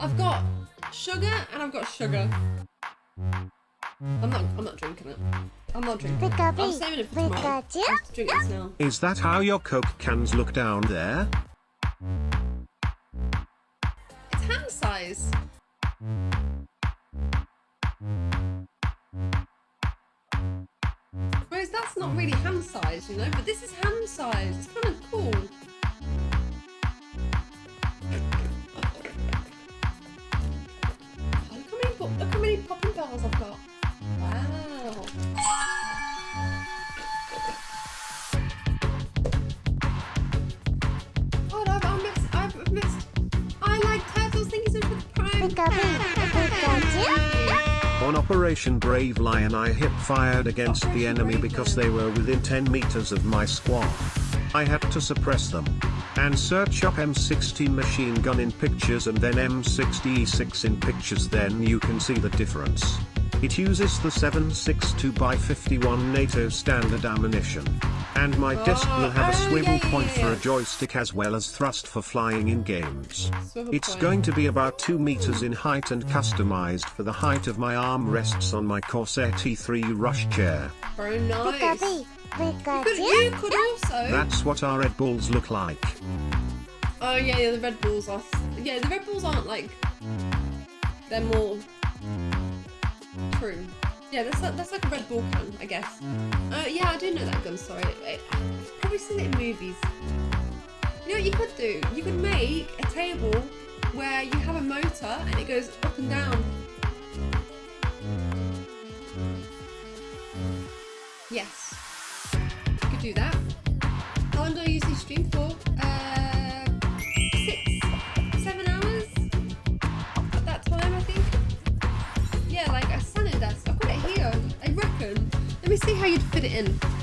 I've got sugar and I've got sugar. I'm not. I'm not drinking it. I'm not drinking it. I'm saving it for tomorrow. I have to drink this now. Is that how your Coke cans look down there? It's hand size. Whereas that's not really hand size, you know, but this is hand size. It's kind of cool. On Operation Brave Lion I hip fired against the enemy because they were within 10 meters of my squad. I had to suppress them. And search up M60 machine gun in pictures and then M60E6 in pictures then you can see the difference. It uses the 762x51 NATO standard ammunition. And my oh, desk will have a Oh, swivel yeah, yeah, point yeah, for a joystick as well as thrust for flying in games. Swivel It's point. going to be about 2 meters in height and customized for the height of my arm rests on my Corsair T3 rush chair. Very nice. bee, you could also. That's what our Red Bulls look like. Oh yeah, yeah, the Red Bulls are. Yeah, the Red Bulls aren't like. They're more true. Yeah, that's like, that's like a Red Bull can, I guess. Uh, yeah, I do know that gun. Sorry, I've probably seen it in movies. You know what you could do? You could make a table where you have a motor and it goes up and down. Yes, you could do that. How long do I usually stream for? Uh, how you'd fit it in.